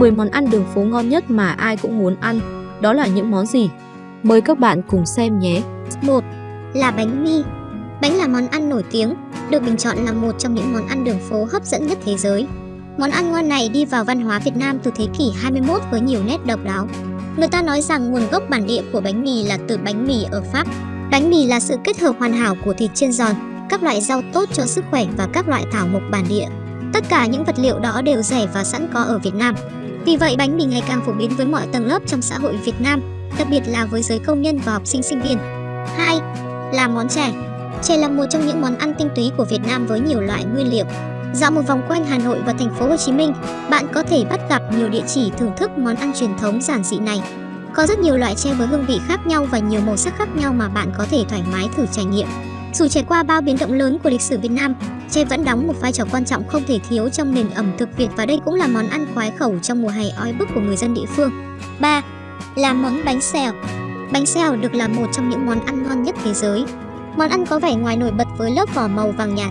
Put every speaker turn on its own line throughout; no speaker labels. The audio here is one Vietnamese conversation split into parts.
10 món ăn đường phố ngon nhất mà ai cũng muốn ăn, đó là những món gì? Mời các bạn cùng xem nhé.
1. Là bánh mì Bánh là món ăn nổi tiếng, được bình chọn là một trong những món ăn đường phố hấp dẫn nhất thế giới. Món ăn ngon này đi vào văn hóa Việt Nam từ thế kỷ 21 với nhiều nét độc đáo. Người ta nói rằng nguồn gốc bản địa của bánh mì là từ bánh mì ở Pháp. Bánh mì là sự kết hợp hoàn hảo của thịt chiên giòn, các loại rau tốt cho sức khỏe và các loại thảo mộc bản địa. Tất cả những vật liệu đó đều rẻ và sẵn có ở Việt Nam. Vì vậy bánh mì ngày càng phổ biến với mọi tầng lớp trong xã hội Việt Nam, đặc biệt là với giới công nhân và học sinh sinh viên. 2. Là món chè. Chè là một trong những món ăn tinh túy của Việt Nam với nhiều loại nguyên liệu. Dạo một vòng quanh Hà Nội và thành phố Hồ Chí Minh, bạn có thể bắt gặp nhiều địa chỉ thưởng thức món ăn truyền thống giản dị này. Có rất nhiều loại chè với hương vị khác nhau và nhiều màu sắc khác nhau mà bạn có thể thoải mái thử trải nghiệm. Dù trải qua bao biến động lớn của lịch sử Việt Nam, chè vẫn đóng một vai trò quan trọng không thể thiếu trong nền ẩm thực Việt và đây cũng là món ăn khoái khẩu trong mùa hè oi bức của người dân địa phương. 3. Là món bánh xèo. Bánh xèo được là một trong những món ăn ngon nhất thế giới. Món ăn có vẻ ngoài nổi bật với lớp vỏ màu vàng nhạt.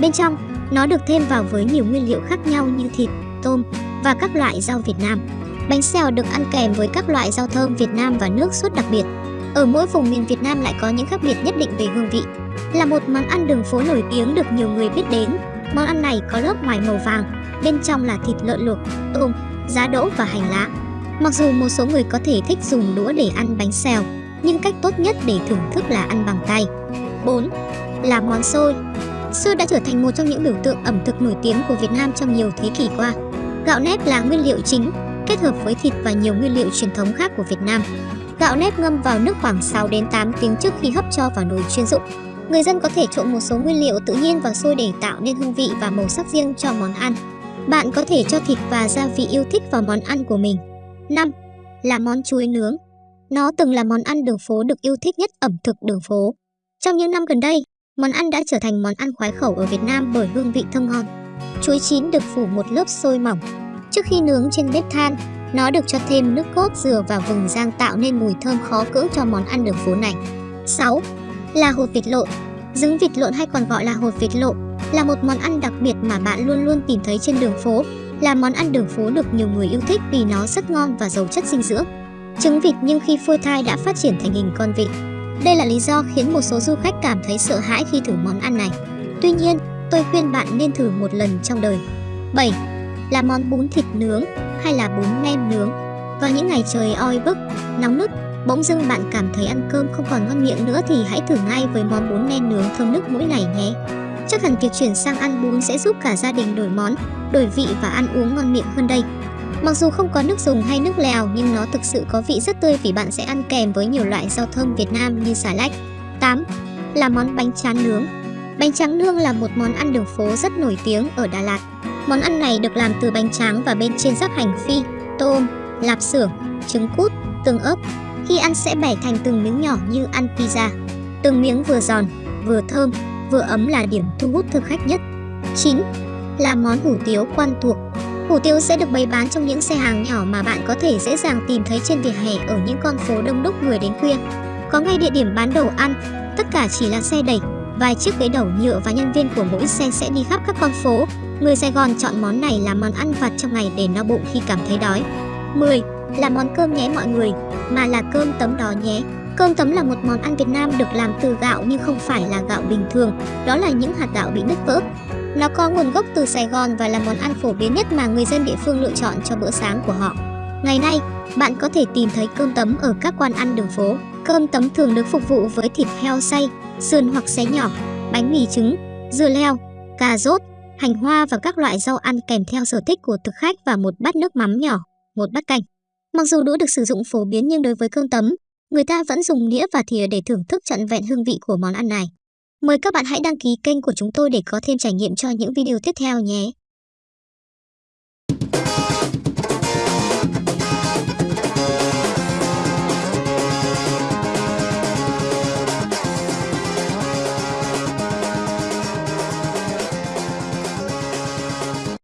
Bên trong, nó được thêm vào với nhiều nguyên liệu khác nhau như thịt, tôm và các loại rau Việt Nam. Bánh xèo được ăn kèm với các loại rau thơm Việt Nam và nước sốt đặc biệt. Ở mỗi vùng miền Việt Nam lại có những khác biệt nhất định về hương vị. Là một món ăn đường phố nổi tiếng được nhiều người biết đến, món ăn này có lớp ngoài màu vàng, bên trong là thịt lợn luộc, tôm, giá đỗ và hành lá. Mặc dù một số người có thể thích dùng đũa để ăn bánh xèo, nhưng cách tốt nhất để thưởng thức là ăn bằng tay. 4. Là món xôi. Xôi đã trở thành một trong những biểu tượng ẩm thực nổi tiếng của Việt Nam trong nhiều thế kỷ qua. Gạo nếp là nguyên liệu chính, kết hợp với thịt và nhiều nguyên liệu truyền thống khác của Việt Nam. Gạo nếp ngâm vào nước khoảng 6 đến 8 tiếng trước khi hấp cho vào nồi chuyên dụng. Người dân có thể trộn một số nguyên liệu tự nhiên vào xôi để tạo nên hương vị và màu sắc riêng cho món ăn. Bạn có thể cho thịt và gia vị yêu thích vào món ăn của mình. 5. Là món chuối nướng. Nó từng là món ăn đường phố được yêu thích nhất ẩm thực đường phố. Trong những năm gần đây, món ăn đã trở thành món ăn khoái khẩu ở Việt Nam bởi hương vị thơm ngon. Chuối chín được phủ một lớp xôi mỏng. Trước khi nướng trên bếp than, nó được cho thêm nước cốt dừa và vừng rang tạo nên mùi thơm khó cưỡng cho món ăn đường phố này. 6 là hột vịt lộn. Trứng vịt lộn hay còn gọi là hột vịt lộn là một món ăn đặc biệt mà bạn luôn luôn tìm thấy trên đường phố. Là món ăn đường phố được nhiều người yêu thích vì nó rất ngon và giàu chất dinh dưỡng. Trứng vịt nhưng khi phôi thai đã phát triển thành hình con vịt. Đây là lý do khiến một số du khách cảm thấy sợ hãi khi thử món ăn này. Tuy nhiên, tôi khuyên bạn nên thử một lần trong đời. 7. Là món bún thịt nướng hay là bún nem nướng. Vào những ngày trời oi bức, nóng nức, Bỗng dưng bạn cảm thấy ăn cơm không còn ngon miệng nữa thì hãy thử ngay với món bún nem nướng thơm nước mũi này nhé. Chắc hẳn việc chuyển sang ăn bún sẽ giúp cả gia đình đổi món, đổi vị và ăn uống ngon miệng hơn đây. Mặc dù không có nước dùng hay nước lèo nhưng nó thực sự có vị rất tươi vì bạn sẽ ăn kèm với nhiều loại rau thơm Việt Nam như xà lách. 8. Là món bánh tráng nướng. Bánh tráng nương là một món ăn đường phố rất nổi tiếng ở Đà Lạt. Món ăn này được làm từ bánh tráng và bên trên rắc hành phi, tôm, lạp xưởng, trứng cút, tương ớt, khi ăn sẽ bẻ thành từng miếng nhỏ như ăn pizza. Từng miếng vừa giòn, vừa thơm, vừa ấm là điểm thu hút thực khách nhất. 9. Là món hủ tiếu quen thuộc. Hủ tiếu sẽ được bày bán trong những xe hàng nhỏ mà bạn có thể dễ dàng tìm thấy trên vỉa hè ở những con phố đông đúc người đến khuya. Có ngay địa điểm bán đồ ăn, tất cả chỉ là xe đẩy, vài chiếc ghế đầu nhựa và nhân viên của mỗi xe sẽ đi khắp các con phố. Người Sài Gòn chọn món này làm món ăn vặt trong ngày để no bụng khi cảm thấy đói. 10 là món cơm nhé mọi người, mà là cơm tấm đó nhé. Cơm tấm là một món ăn Việt Nam được làm từ gạo nhưng không phải là gạo bình thường, đó là những hạt gạo bị nứt vỡ. Nó có nguồn gốc từ Sài Gòn và là món ăn phổ biến nhất mà người dân địa phương lựa chọn cho bữa sáng của họ. Ngày nay, bạn có thể tìm thấy cơm tấm ở các quán ăn đường phố. Cơm tấm thường được phục vụ với thịt heo xay, sườn hoặc xé nhỏ, bánh mì trứng, dưa leo, cà rốt, hành hoa và các loại rau ăn kèm theo sở thích của thực khách và một bát nước mắm nhỏ, một bát canh. Mặc dù đũa được sử dụng phổ biến nhưng đối với cơm tấm, người ta vẫn dùng đĩa và thìa để thưởng thức trọn vẹn hương vị của món ăn này. Mời các bạn hãy đăng ký kênh của chúng tôi để có thêm trải nghiệm cho những video tiếp theo nhé.